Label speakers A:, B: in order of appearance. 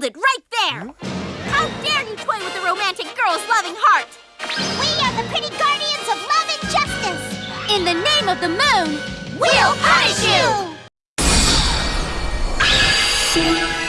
A: Hold it right there! How dare you toy with a romantic girl's loving heart!
B: We are the pretty guardians of love and justice!
A: In the name of the moon,
B: We'll punish you!